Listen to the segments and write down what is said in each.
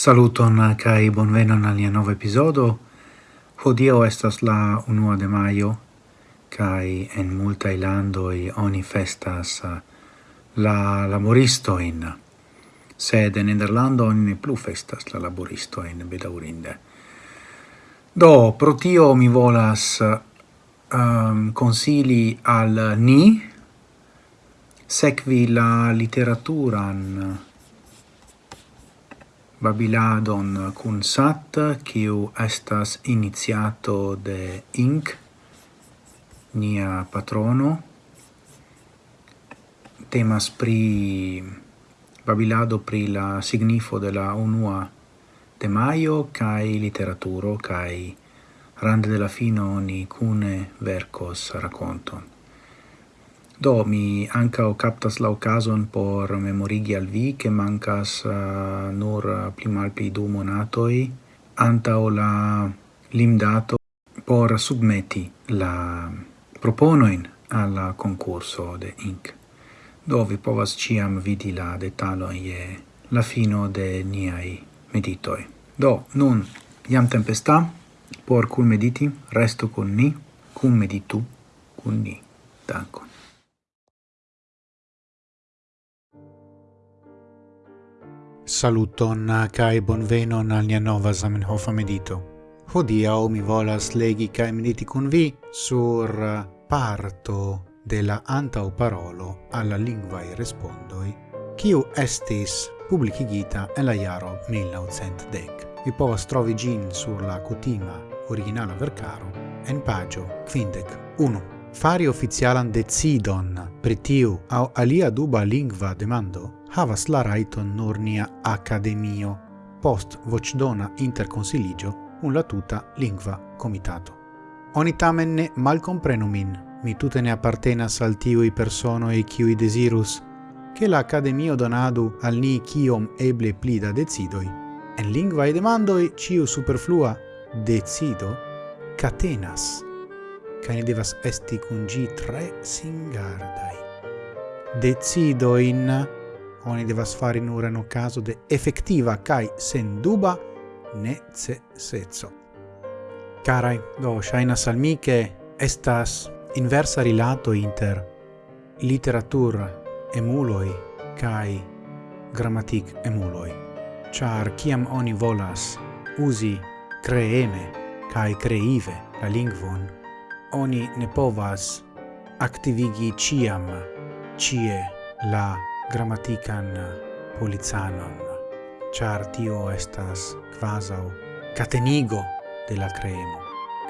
Saluton kai bonvenon al nia nova episodo. Hodio estas la 1 de maio kai en multa ilando i oni festas eh, la laboristo in sed en Nederlando oni ne plu festas la laboristo in bedaurinde. Do pro tio mi volas ehm, um, consili al ni sekvi la literaturan babiladon cun sat, kiu estas iniziato de Inc, nia patrono. Temas pri babilado pri la signifo de la unua temaio kai literaturo kai rande de la fino ni cune vercos raconton. Do, mi ancao captas la ocasion por memorigi al vi che mancas uh, nur eh, pli malpli du monatoi antao la limdato por submeti la proponoin alla concurso de INC. Do vi povas ciam vidi la detalo ie la fino de niai meditoi. Do, nun iam tempesta por cul mediti, resto con ni, cum meditu, cun ni. Dankon. Saluton ah, kai bonvenon al nia nova Zamenhof medito. o mi volas legi kai mediti kun vi sur ah, parto de la antau parolo alla lingua e respondoi, kiu estis publicigita en la jaro 1910. Vi povas trovi gin sur la kutima originala vercaro en pagio quindec 1. Fari oficialan decidon pritiu au alia duba lingua demando havas la raiton nur nia academio post vocdona interkonsiliĝo un la tuta lingua comitato. Oni tamen ne malkomprenu min, mi tute ne appartenas al tiuj personoj kiuj desirus, che la Academio donadu al ni quiom eble pli da decidoi. En lingvae demandoi ciu superflua decido catenas, ca ne devas esti cun gi tre singardai. Decido in oni devas fari nur en caso de effektiva kaj senduba neceseco. Carai, do shaina al mi estas inversa rilato inter literatur emuloi kai gramatik emuloi. Char kiam oni volas uzi kreeme kai kreive la lingvon, oni ne povas aktivigi ciam cie la grammatican policanon, char tio estas quasau catenigo de la cremo.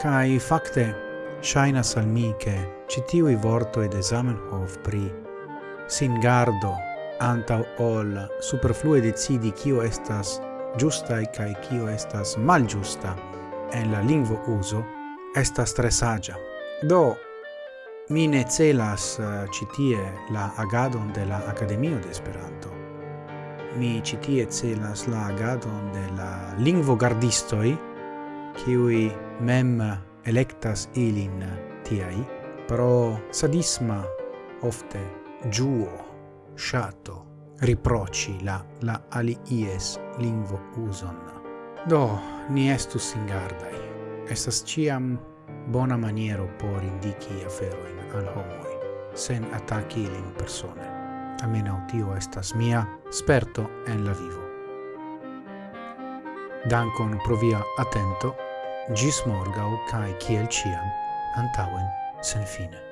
Cai facte, shainas al mi che citiui vortoi de Zamenhof pri singardo antau ol superflue decidi kio estas giustae cae kio estas malgiusta en la lingvo uso, estas tre sagia. Do, Mi ne celas eh, citie la agadon de la Academio de Esperanto. Mi citie celas la agadon de la lingvogardistoi, kiui mem electas ilin tiai, pro sadisma ofte giuo, shato, riproci la la alies lingvo uson. Do, ni estus ingardai. Estas ciam bona maniero por indici aferoin al homoi, sen attacchi ilin persone. Amenau tio estas mia sperto en la vivo. Dankon pro via attento, gis morgau cae ciel ciam, antauen sen fine.